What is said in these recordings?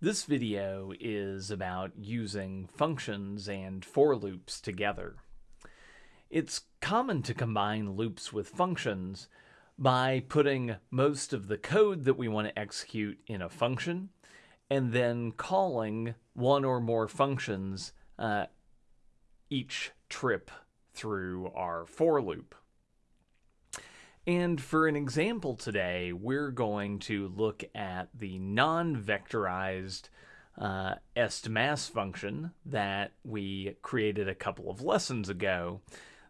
This video is about using functions and for loops together. It's common to combine loops with functions by putting most of the code that we want to execute in a function and then calling one or more functions uh, each trip through our for loop. And for an example today, we're going to look at the non-vectorized uh, estmass function that we created a couple of lessons ago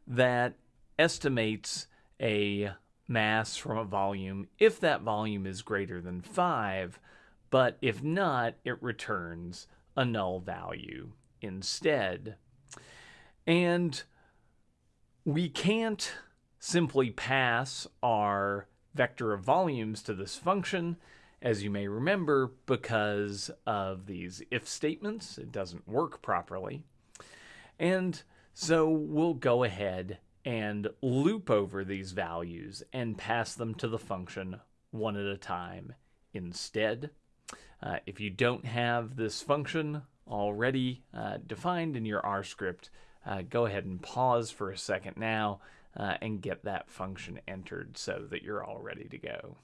that estimates a mass from a volume if that volume is greater than 5, but if not, it returns a null value instead. And we can't simply pass our vector of volumes to this function, as you may remember, because of these if statements. It doesn't work properly. And so we'll go ahead and loop over these values and pass them to the function one at a time instead. Uh, if you don't have this function already uh, defined in your R script, uh, go ahead and pause for a second now uh, and get that function entered so that you're all ready to go.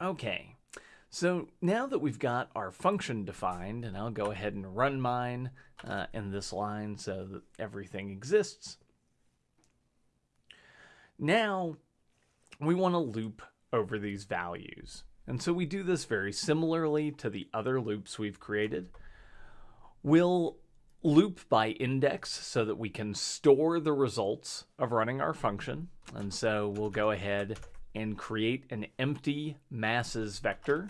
Okay, so now that we've got our function defined, and I'll go ahead and run mine uh, in this line so that everything exists. Now we want to loop over these values. And so we do this very similarly to the other loops we've created. We'll loop by index so that we can store the results of running our function. And so we'll go ahead and create an empty masses vector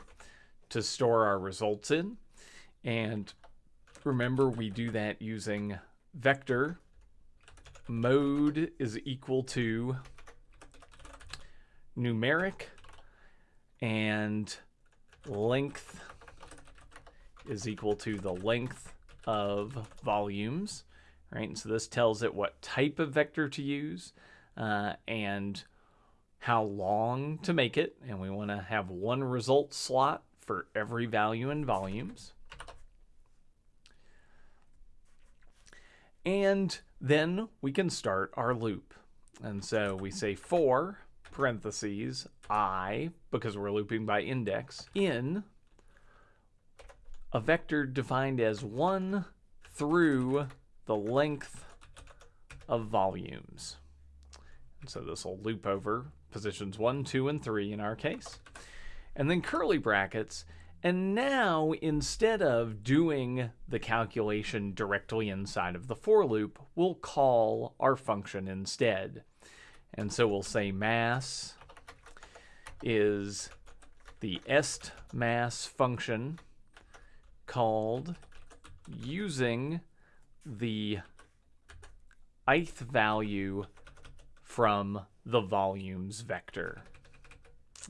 to store our results in. And remember, we do that using vector mode is equal to numeric and length is equal to the length of volumes, right? And so this tells it what type of vector to use uh, and how long to make it. And we want to have one result slot for every value in volumes. And then we can start our loop. And so we say for parentheses i, because we're looping by index, in a vector defined as 1 through the length of volumes. And so this will loop over positions 1, 2, and 3 in our case. And then curly brackets. And now, instead of doing the calculation directly inside of the for loop, we'll call our function instead. And so we'll say mass is the est mass function called using the ith value from the volumes vector.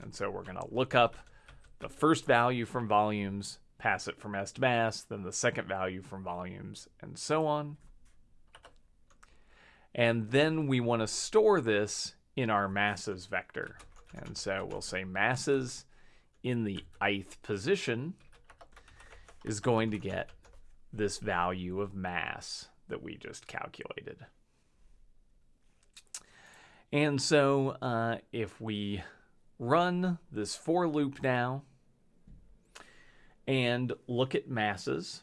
And so we're going to look up the first value from volumes, pass it from est mass, then the second value from volumes, and so on. And then we want to store this in our masses vector. And so we'll say masses in the ith position is going to get this value of mass that we just calculated. And so uh, if we run this for loop now and look at masses,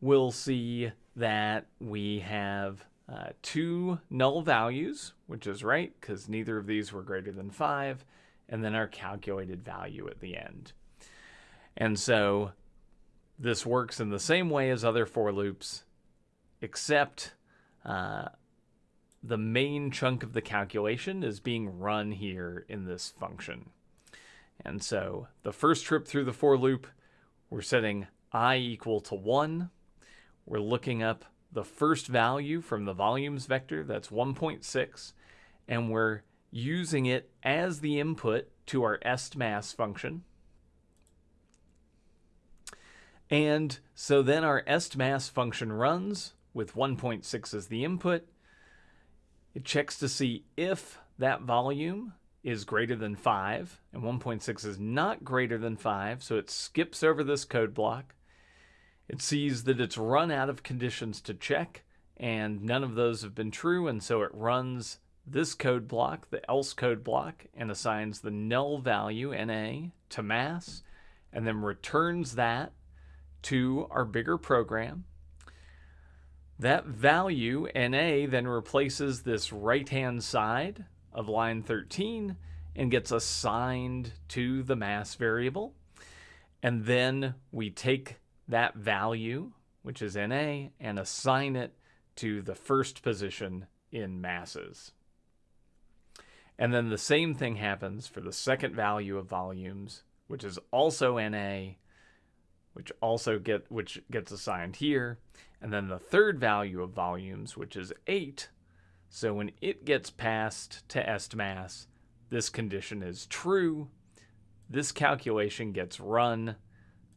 we'll see that we have uh, two null values, which is right because neither of these were greater than 5, and then our calculated value at the end. And so this works in the same way as other for loops, except uh, the main chunk of the calculation is being run here in this function. And so the first trip through the for loop, we're setting i equal to 1. We're looking up the first value from the volumes vector, that's 1.6, and we're using it as the input to our estmass function. And so then our estmass function runs with 1.6 as the input. It checks to see if that volume is greater than 5, and 1.6 is not greater than 5, so it skips over this code block. It sees that it's run out of conditions to check, and none of those have been true, and so it runs this code block, the else code block, and assigns the null value, NA, to mass, and then returns that to our bigger program. That value, NA, then replaces this right-hand side of line 13 and gets assigned to the mass variable. And then we take that value, which is NA, and assign it to the first position in masses. And then the same thing happens for the second value of volumes, which is also NA, which also get which gets assigned here. And then the third value of volumes, which is 8. So when it gets passed to estmass, this condition is true. This calculation gets run.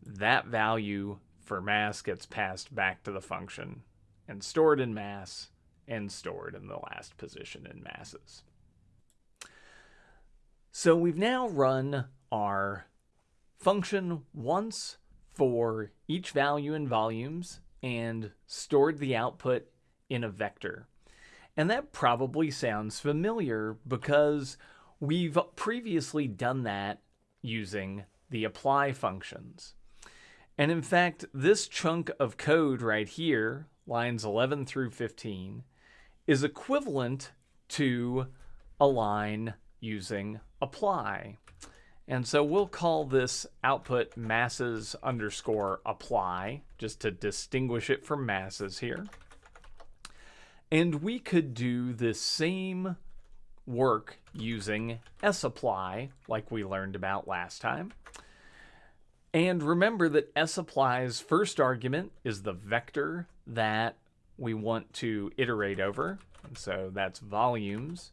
That value for mass gets passed back to the function and stored in mass and stored in the last position in masses. So we've now run our function once for each value in volumes and stored the output in a vector. And that probably sounds familiar because we've previously done that using the apply functions. And in fact, this chunk of code right here, lines 11 through 15, is equivalent to a line using apply. And so we'll call this output masses underscore apply, just to distinguish it from masses here. And we could do the same work using sapply, like we learned about last time. And remember that sapply's first argument is the vector that we want to iterate over. And so that's volumes.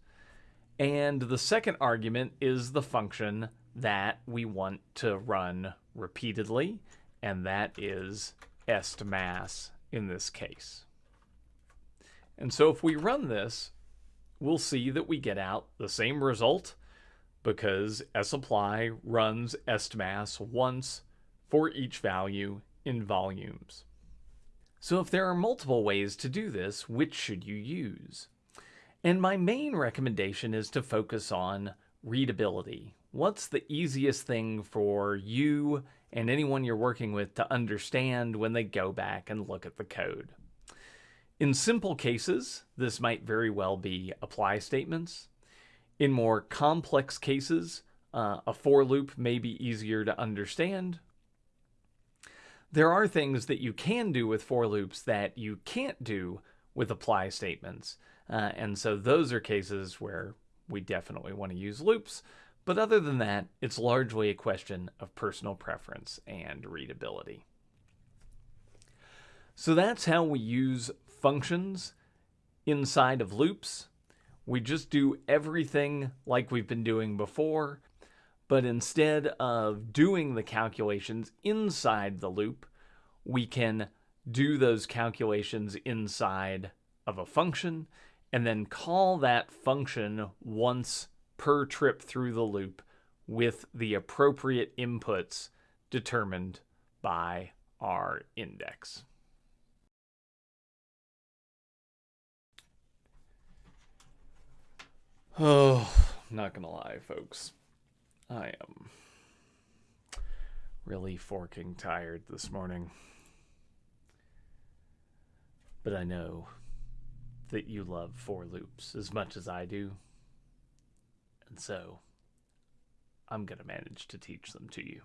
And the second argument is the function that we want to run repeatedly, and that is estmass in this case. And so if we run this, we'll see that we get out the same result because sapply runs estmass once for each value in volumes. So if there are multiple ways to do this, which should you use? And my main recommendation is to focus on readability. What's the easiest thing for you and anyone you're working with to understand when they go back and look at the code? In simple cases, this might very well be apply statements. In more complex cases, uh, a for loop may be easier to understand. There are things that you can do with for loops that you can't do with apply statements. Uh, and so those are cases where we definitely want to use loops. But other than that, it's largely a question of personal preference and readability. So that's how we use functions inside of loops. We just do everything like we've been doing before, but instead of doing the calculations inside the loop, we can do those calculations inside of a function and then call that function once per trip through the loop with the appropriate inputs determined by our index. Oh, not gonna lie, folks. I am really forking tired this morning. But I know that you love for loops as much as I do. And so I'm going to manage to teach them to you.